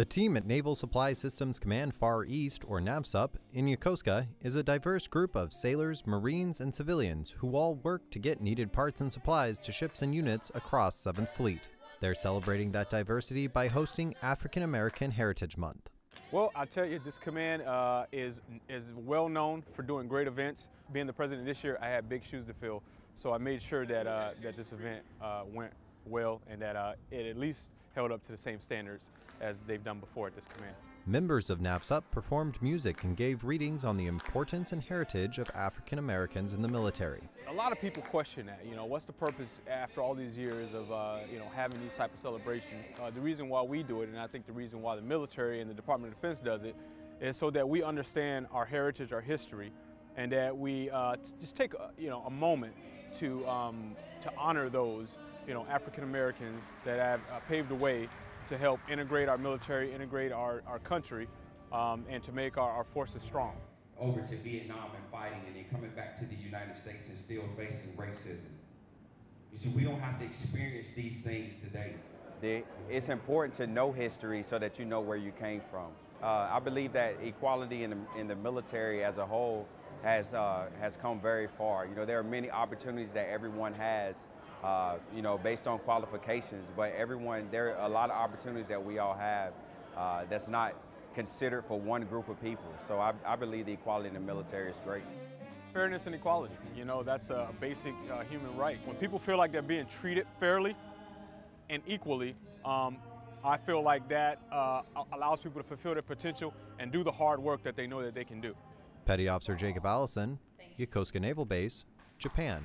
The team at Naval Supply Systems Command Far East, or NAVSUP, in Yokosuka is a diverse group of sailors, Marines, and civilians who all work to get needed parts and supplies to ships and units across 7th Fleet. They're celebrating that diversity by hosting African American Heritage Month. Well, I tell you, this command uh, is is well known for doing great events. Being the president this year, I had big shoes to fill, so I made sure that uh, that this event uh, went well and that uh, it at least held up to the same standards as they've done before at this command. Members of NAVSUP performed music and gave readings on the importance and heritage of African Americans in the military. A lot of people question that, you know, what's the purpose after all these years of, uh, you know, having these type of celebrations? Uh, the reason why we do it, and I think the reason why the military and the Department of Defense does it, is so that we understand our heritage, our history, and that we uh, just take, a, you know, a moment to, um, to honor those, you know, African Americans that have uh, paved the way to help integrate our military, integrate our, our country, um, and to make our, our forces strong. Over to Vietnam and fighting, and then coming back to the United States and still facing racism. You see, we don't have to experience these things today. It's important to know history so that you know where you came from. Uh, I believe that equality in the, in the military as a whole has, uh, has come very far. You know, there are many opportunities that everyone has uh, you know, based on qualifications. But everyone, there are a lot of opportunities that we all have uh, that's not considered for one group of people. So I, I, believe the equality in the military is great. Fairness and equality, you know, that's a basic uh, human right. When people feel like they're being treated fairly and equally, um, I feel like that uh, allows people to fulfill their potential and do the hard work that they know that they can do. Petty Officer Jacob Allison, Yokosuka Naval Base, Japan.